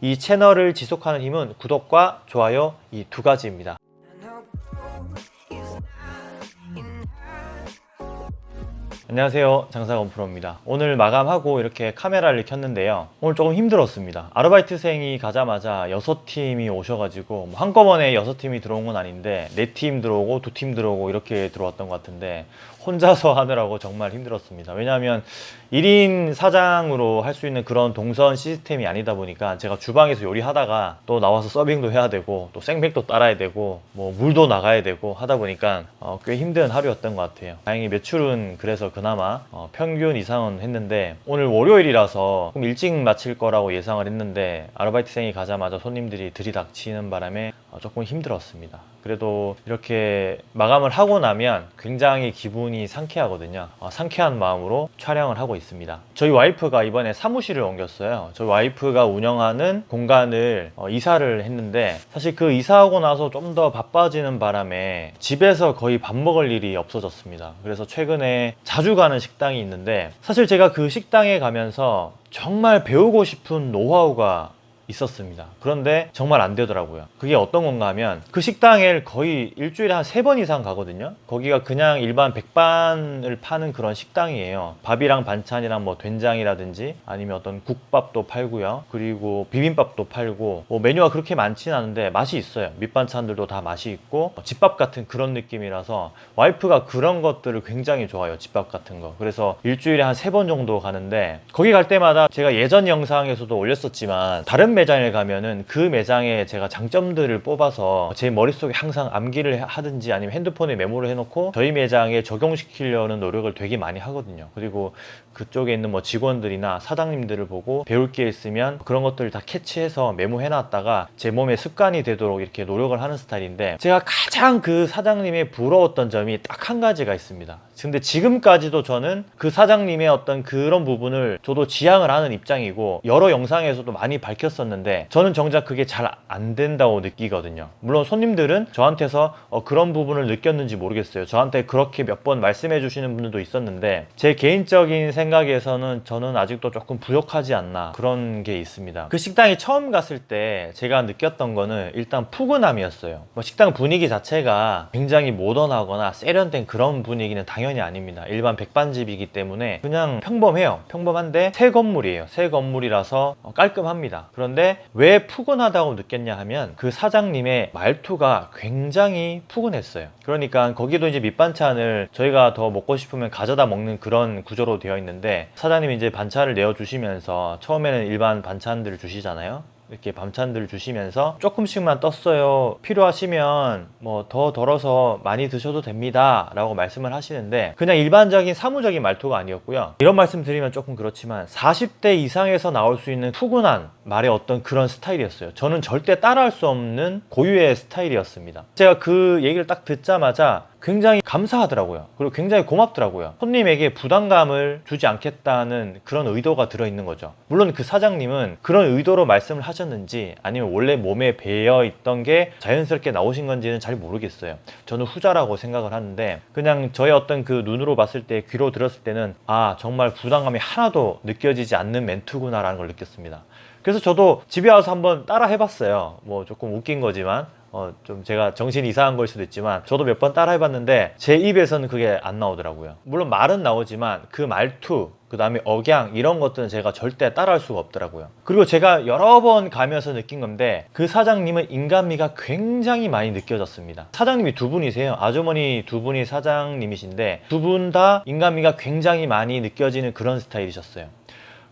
이 채널을 지속하는 힘은 구독과 좋아요 이 두 가지입니다. 안녕하세요. 장사건 프로입니다. 오늘 마감하고 이렇게 카메라를 켰는데요. 오늘 조금 힘들었습니다. 아르바이트생이 가자마자 6팀이 오셔가지고 뭐 한꺼번에 6팀이 들어온 건 아닌데 4팀 들어오고 2팀 들어오고 이렇게 들어왔던 것 같은데 혼자서 하느라고 정말 힘들었습니다. 왜냐하면 1인 사장으로 할 수 있는 그런 동선 시스템이 아니다 보니까 제가 주방에서 요리하다가 또 나와서 서빙도 해야 되고 또 생맥도 따라야 되고 뭐 물도 나가야 되고 하다 보니까 어, 꽤 힘든 하루였던 것 같아요. 다행히 매출은 그래서 그나마 어, 평균 이상은 했는데 오늘 월요일이라서 조금 일찍 마칠 거라고 예상을 했는데 아르바이트생이 가자마자 손님들이 들이닥치는 바람에 어, 조금 힘들었습니다. 그래도 이렇게 마감을 하고 나면 굉장히 기분이 상쾌하거든요. 어, 상쾌한 마음으로 촬영을 하고 있습니다. 저희 와이프가 이번에 사무실을 옮겼어요. 저희 와이프가 운영하는 공간을 어, 이사를 했는데 사실 그 이사하고 나서 좀 더 바빠지는 바람에 집에서 거의 밥 먹을 일이 없어졌습니다. 그래서 최근에 자주 가는 식당이 있는데 사실 제가 그 식당에 가면서 정말 배우고 싶은 노하우가 있었습니다. 그런데 정말 안 되더라고요. 그게 어떤 건가 하면 그 식당에 거의 일주일에 한 세 번 이상 가거든요. 거기가 그냥 일반 백반을 파는 그런 식당이에요. 밥이랑 반찬이랑 뭐 된장이라든지 아니면 어떤 국밥도 팔고요. 그리고 비빔밥도 팔고 뭐 메뉴가 그렇게 많지는 않은데 맛이 있어요. 밑반찬들도 다 맛이 있고 뭐 집밥 같은 그런 느낌이라서 와이프가 그런 것들을 굉장히 좋아해요. 집밥 같은 거. 그래서 일주일에 한 세 번 정도 가는데 거기 갈 때마다 제가 예전 영상에서도 올렸었지만 다른 매장에 가면은 그 매장에 제가 장점들을 뽑아서 제 머릿속에 항상 암기를 하든지 아니면 핸드폰에 메모를 해놓고 저희 매장에 적용시키려는 노력을 되게 많이 하거든요. 그리고 그쪽에 있는 뭐 직원들이나 사장님들을 보고 배울 게 있으면 그런 것들을 다 캐치해서 메모해 놨다가 제 몸에 습관이 되도록 이렇게 노력을 하는 스타일인데 제가 가장 그 사장님의 부러웠던 점이 딱 한 가지가 있습니다. 근데 지금까지도 저는 그 사장님의 어떤 그런 부분을 저도 지향을 하는 입장이고 여러 영상에서도 많이 밝혔었는데 저는 정작 그게 잘 안 된다고 느끼거든요. 물론 손님들은 저한테서 어, 그런 부분을 느꼈는지 모르겠어요. 저한테 그렇게 몇 번 말씀해 주시는 분들도 있었는데 제 개인적인 생각에서는 저는 아직도 조금 부족하지 않나 그런 게 있습니다. 그 식당에 처음 갔을 때 제가 느꼈던 거는 일단 푸근함이었어요. 뭐 식당 분위기 자체가 굉장히 모던하거나 세련된 그런 분위기는 당연히 아닙니다. 일반 백반집이기 때문에 그냥 평범해요. 평범한데 새 건물이에요. 새 건물이라서 어, 깔끔합니다. 그런데 왜 푸근하다고 느꼈냐 하면 그 사장님의 말투가 굉장히 푸근했어요. 그러니까 거기도 이제 밑반찬을 저희가 더 먹고 싶으면 가져다 먹는 그런 구조로 되어 있는데 사장님이 이제 반찬을 내어주시면서 처음에는 일반 반찬들을 주시잖아요 이렇게 반찬들을 주시면서 조금씩만 떴어요. 필요하시면 뭐 더 덜어서 많이 드셔도 됩니다. 라고 말씀을 하시는데 그냥 일반적인 사무적인 말투가 아니었고요. 이런 말씀 드리면 조금 그렇지만 40대 이상에서 나올 수 있는 푸근한 말의 어떤 그런 스타일이었어요. 저는 절대 따라할 수 없는 고유의 스타일이었습니다. 제가 그 얘기를 딱 듣자마자 굉장히 감사하더라고요. 그리고 굉장히 고맙더라고요. 손님에게 부담감을 주지 않겠다는 그런 의도가 들어있는 거죠. 물론 그 사장님은 그런 의도로 말씀을 하셨는지 아니면 원래 몸에 배어 있던 게 자연스럽게 나오신 건지는 잘 모르겠어요. 저는 후자라고 생각을 하는데 그냥 저의 어떤 그 눈으로 봤을 때 귀로 들었을 때는 아 정말 부담감이 하나도 느껴지지 않는 멘트구나 라는 걸 느꼈습니다. 그래서 저도 집에 와서 한번 따라 해봤어요. 뭐 조금 웃긴 거지만 어, 좀 제가 정신이 이상한 걸 수도 있지만 저도 몇 번 따라 해봤는데 제 입에서는 그게 안 나오더라고요. 물론 말은 나오지만 그 말투 그 다음에 억양 이런 것들은 제가 절대 따라할 수가 없더라고요. 그리고 제가 여러 번 가면서 느낀 건데 그 사장님은 인간미가 굉장히 많이 느껴졌습니다. 사장님이 두 분이세요. 아주머니 두 분이 사장님이신데 두 분 다 인간미가 굉장히 많이 느껴지는 그런 스타일이셨어요.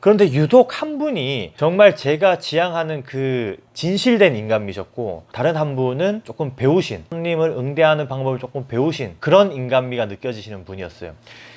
그런데 유독 한 분이 정말 제가 지향하는 그 진실된 인간미셨고 다른 한 분은 조금 배우신 손님을 응대하는 방법을 조금 배우신 그런 인간미가 느껴지시는 분이었어요.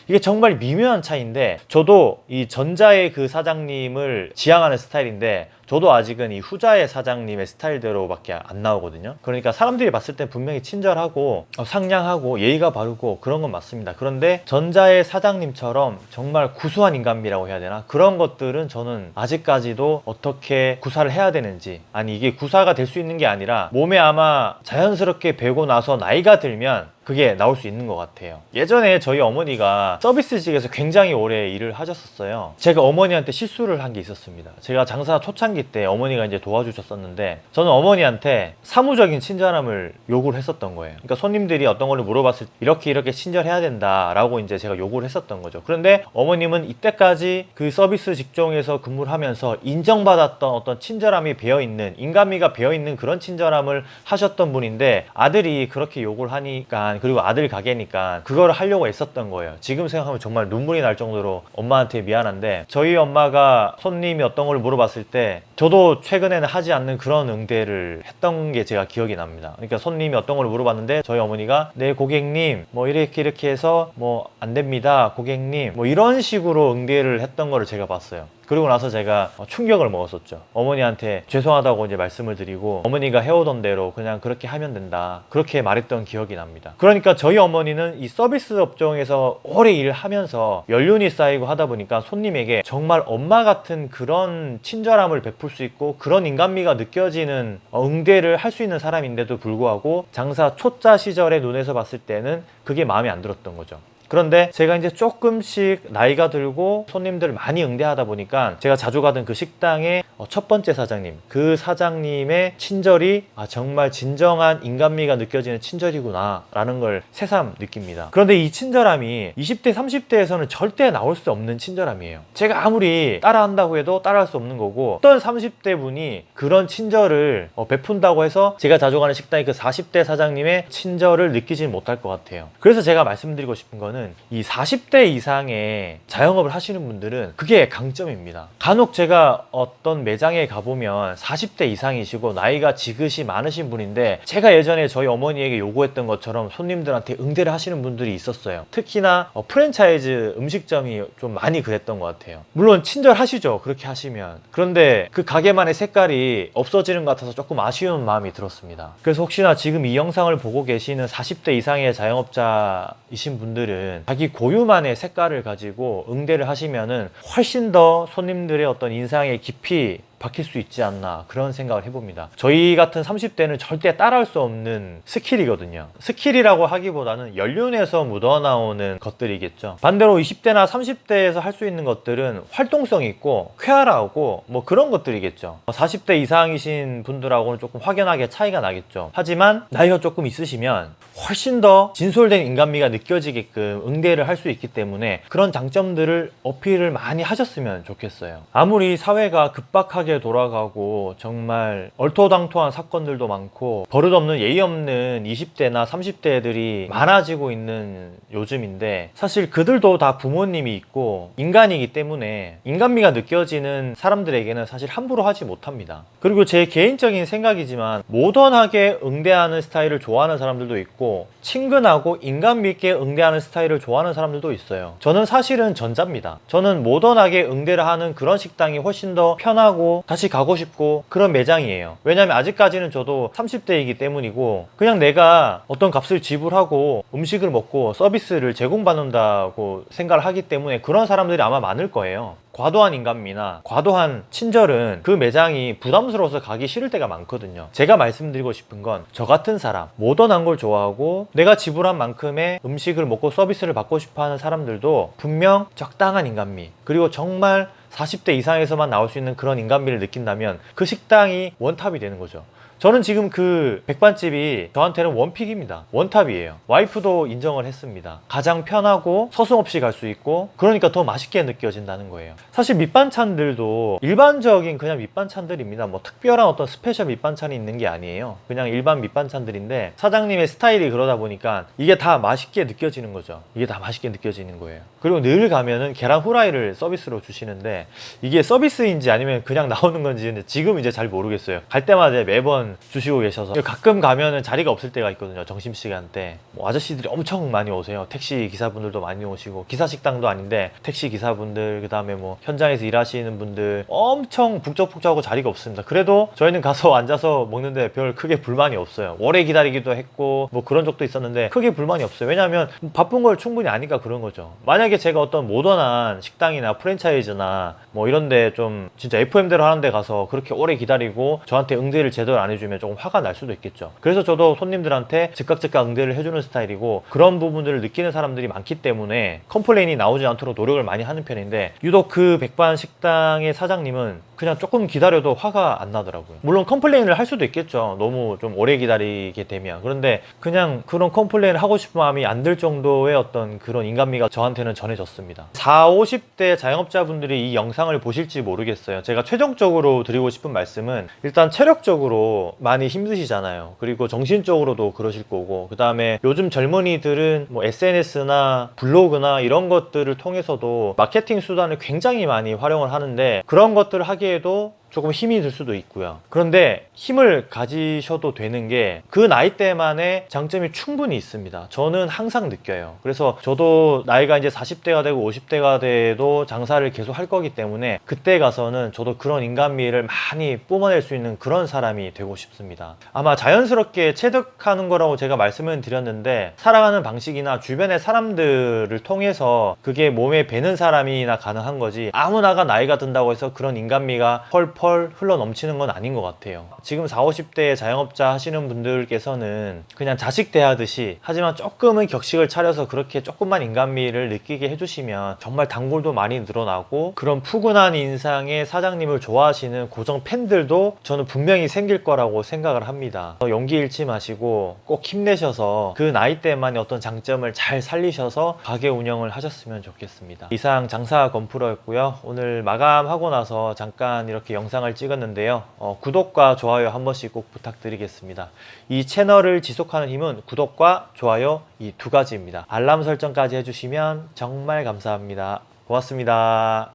이게 정말 미묘한 차이인데 저도 이 전자의 그 사장님을 지향하는 스타일인데 저도 아직은 이 후자의 사장님의 스타일대로밖에 안 나오거든요. 그러니까 사람들이 봤을 때 분명히 친절하고 어, 상냥하고 예의가 바르고 그런 건 맞습니다. 그런데 전자의 사장님처럼 정말 구수한 인간미라고 해야 되나? 그런 것들은 저는 아직까지도 어떻게 구사를 해야 되는지 아니 이게 구사가 될 수 있는 게 아니라 몸에 아마 자연스럽게 배고 나서 나이가 들면 그게 나올 수 있는 것 같아요. 예전에 저희 어머니가 서비스직에서 굉장히 오래 일을 하셨었어요. 제가 어머니한테 실수를 한 게 있었습니다. 제가 장사 초창기 때 어머니가 이제 도와주셨었는데 저는 어머니한테 사무적인 친절함을 요구를 했었던 거예요. 그러니까 손님들이 어떤 걸 물어봤을 때 이렇게 이렇게 친절해야 된다 라고 이제 제가 요구를 했었던 거죠. 그런데 어머님은 이때까지 그 서비스 직종에서 근무를 하면서 인정받았던 어떤 친절함이 배어 있는 인간미가 배어 있는 그런 친절함을 하셨던 분인데 아들이 그렇게 욕을 하니까 그리고 아들 가게니까 그거를 하려고 애썼던 거예요. 지금 생각하면 정말 눈물이 날 정도로 엄마한테 미안한데 저희 엄마가 손님이 어떤 걸 물어봤을 때 저도 최근에는 하지 않는 그런 응대를 했던 게 제가 기억이 납니다. 그러니까 손님이 어떤 걸 물어봤는데 저희 어머니가 네 고객님 뭐 이렇게 이렇게 해서 뭐 안 됩니다 고객님 뭐 이런 식으로 응대를 했던 거를 제가 봤어요. 그리고 나서 제가 어, 충격을 먹었었죠. 어머니한테 죄송하다고 이제 말씀을 드리고 어머니가 해오던 대로 그냥 그렇게 하면 된다. 그렇게 말했던 기억이 납니다. 그러니까 저희 어머니는 이 서비스 업종에서 오래 일을 하면서 연륜이 쌓이고 하다 보니까 손님에게 정말 엄마 같은 그런 친절함을 베풀 수 있고 그런 인간미가 느껴지는 어, 응대를 할 수 있는 사람인데도 불구하고 장사 초짜 시절의 눈에서 봤을 때는 그게 마음에 안 들었던 거죠. 그런데 제가 이제 조금씩 나이가 들고 손님들을 많이 응대하다 보니까 제가 자주 가던 그 식당의 어, 첫 번째 사장님 그 사장님의 친절이 아 정말 진정한 인간미가 느껴지는 친절이구나 라는 걸 새삼 느낍니다. 그런데 이 친절함이 20대 30대에서는 절대 나올 수 없는 친절함이에요. 제가 아무리 따라한다고 해도 따라할 수 없는 거고 어떤 30대 분이 그런 친절을 어, 베푼다고 해서 제가 자주 가는 식당의 그 40대 사장님의 친절을 느끼지는 못할 것 같아요. 그래서 제가 말씀드리고 싶은 거는 이 40대 이상의 자영업을 하시는 분들은 그게 강점입니다. 간혹 제가 어떤 매장에 가보면 40대 이상이시고 나이가 지긋이 많으신 분인데 제가 예전에 저희 어머니에게 요구했던 것처럼 손님들한테 응대를 하시는 분들이 있었어요. 특히나 어, 프랜차이즈 음식점이 좀 많이 그랬던 것 같아요. 물론 친절하시죠. 그렇게 하시면. 그런데 그 가게만의 색깔이 없어지는 것 같아서 조금 아쉬운 마음이 들었습니다. 그래서 혹시나 지금 이 영상을 보고 계시는 40대 이상의 자영업자이신 분들은 자기 고유만의 색깔을 가지고 응대를 하시면 은 훨씬 더 손님들의 어떤 인상에 깊이 박힐 수 있지 않나 그런 생각을 해봅니다. 저희 같은 30대는 절대 따라할 수 없는 skill이거든요. skill이라고 하기보다는 연륜에서 묻어나오는 것들이겠죠. 반대로 20대나 30대에서 할 수 있는 것들은 활동성이 있고 쾌활하고 뭐 그런 것들이겠죠. 40대 이상이신 분들하고는 조금 확연하게 차이가 나겠죠. 하지만 나이가 조금 있으시면 훨씬 더 진솔된 인간미가 느껴지게끔 응대를 할 수 있기 때문에 그런 장점들을 어필을 많이 하셨으면 좋겠어요. 아무리 사회가 급박하게 돌아가고 정말 얼토당토한 사건들도 많고 버릇없는 예의 없는 20대나 30대들이 많아지고 있는 요즘인데 사실 그들도 다 부모님이 있고 인간이기 때문에 인간미가 느껴지는 사람들에게는 사실 함부로 하지 못합니다. 그리고 제 개인적인 생각이지만 모던하게 응대하는 스타일을 좋아하는 사람들도 있고 친근하고 인간미 있게 응대하는 스타일을 좋아하는 사람들도 있어요. 저는 사실은 전자입니다. 저는 모던하게 응대를 하는 그런 식당이 훨씬 더 편하고 다시 가고 싶고 그런 매장이에요. 왜냐면 아직까지는 저도 30대이기 때문이고 그냥 내가 어떤 값을 지불하고 음식을 먹고 서비스를 제공받는다고 생각을 하기 때문에 그런 사람들이 아마 많을 거예요. 과도한 인간미나 과도한 친절은 그 매장이 부담스러워서 가기 싫을 때가 많거든요. 제가 말씀드리고 싶은 건 저 같은 사람, 모던한 걸 좋아하고 내가 지불한 만큼의 음식을 먹고 서비스를 받고 싶어 하는 사람들도 분명 적당한 인간미, 그리고 정말 40대 이상에서만 나올 수 있는 그런 인간미를 느낀다면 그 식당이 one top이 되는 거죠. 저는 지금 그 백반집이 저한테는 one pick입니다. one top이에요. 와이프도 인정을 했습니다. 가장 편하고 서슴 없이 갈 수 있고 그러니까 더 맛있게 느껴진다는 거예요. 사실 밑반찬들도 일반적인 그냥 밑반찬들입니다. 뭐 특별한 어떤 special 밑반찬이 있는 게 아니에요. 그냥 일반 밑반찬들인데 사장님의 스타일이 그러다 보니까 이게 다 맛있게 느껴지는 거죠. 이게 다 맛있게 느껴지는 거예요. 그리고 늘 가면은 계란 후라이를 서비스로 주시는데 이게 서비스인지 아니면 그냥 나오는 건지 지금 이제 잘 모르겠어요. 갈 때마다 매번 주시고 계셔서. 가끔 가면은 자리가 없을 때가 있거든요 점심시간 때뭐 아저씨들이 엄청 많이 오세요. 택시 기사분들도 많이 오시고 기사 식당도 아닌데 택시 기사분들 그 다음에 뭐 현장에서 일하시는 분들 엄청 북적북적하고 자리가 없습니다. 그래도 저희는 가서 앉아서 먹는데 별 크게 불만이 없어요. 오래 기다리기도 했고 뭐 그런 적도 있었는데 크게 불만이 없어요. 왜냐하면 바쁜 걸 충분히 아니까 그런 거죠. 만약에 제가 어떤 모던한 식당이나 프랜차이즈나 뭐 이런데 좀 진짜 FM대로 하는데 가서 그렇게 오래 기다리고 저한테 응대를 제대로 안 해주 해주면 조금 화가 날 수도 있겠죠. 그래서 저도 손님들한테 즉각 즉각 응대를 해주는 스타일이고 그런 부분들을 느끼는 사람들이 많기 때문에 complain이 나오지 않도록 노력을 많이 하는 편인데 유독 그 백반 식당의 사장님은 그냥 조금 기다려도 화가 안 나더라고요. 물론 complain을 할 수도 있겠죠. 너무 좀 오래 기다리게 되면. 그런데 그냥 그런 complain을 하고 싶은 마음이 안 들 정도의 어떤 그런 인간미가 저한테는 전해졌습니다. 4, 50대 자영업자분들이 이 영상을 보실지 모르겠어요. 제가 최종적으로 드리고 싶은 말씀은 일단 체력적으로 많이 힘드시잖아요. 그리고 정신적으로도 그러실 거고 그 다음에 요즘 젊은이들은 뭐 SNS나 블로그나 이런 것들을 통해서도 마케팅 수단을 굉장히 많이 활용을 하는데 그런 것들을 하기 에도 조금 힘이 들 수도 있고요. 그런데 힘을 가지셔도 되는 게 그 나이대만의 장점이 충분히 있습니다. 저는 항상 느껴요. 그래서 저도 나이가 이제 40대가 되고 50대가 돼도 장사를 계속 할 거기 때문에 그때 가서는 저도 그런 인간미를 많이 뿜어낼 수 있는 그런 사람이 되고 싶습니다. 아마 자연스럽게 체득하는 거라고 제가 말씀을 드렸는데 살아가는 방식이나 주변의 사람들을 통해서 그게 몸에 배는 사람이나 가능한 거지 아무나가 나이가 든다고 해서 그런 인간미가 펄펄 흘러 넘치는 건 아닌 것 같아요. 지금 40, 50대 자영업자 하시는 분들께서는 그냥 자식 대하듯이 하지만 조금은 격식을 차려서 그렇게 조금만 인간미를 느끼게 해주시면 정말 단골도 많이 늘어나고 그런 푸근한 인상의 사장님을 좋아하시는 고정 팬들도 저는 분명히 생길 거라고 생각을 합니다. 용기 잃지 마시고 꼭 힘내셔서 그 나이대만의 어떤 장점을 잘 살리셔서 가게 운영을 하셨으면 좋겠습니다. 이상 장사 건프로였고요. 오늘 마감하고 나서 잠깐 이렇게 영상을 찍었는데요. 어, 구독과 좋아요 한 번씩 꼭 부탁드리겠습니다. 이 채널을 지속하는 힘은 구독과 좋아요 이 두 가지입니다. 알람 설정까지 해주시면 정말 감사합니다. 고맙습니다.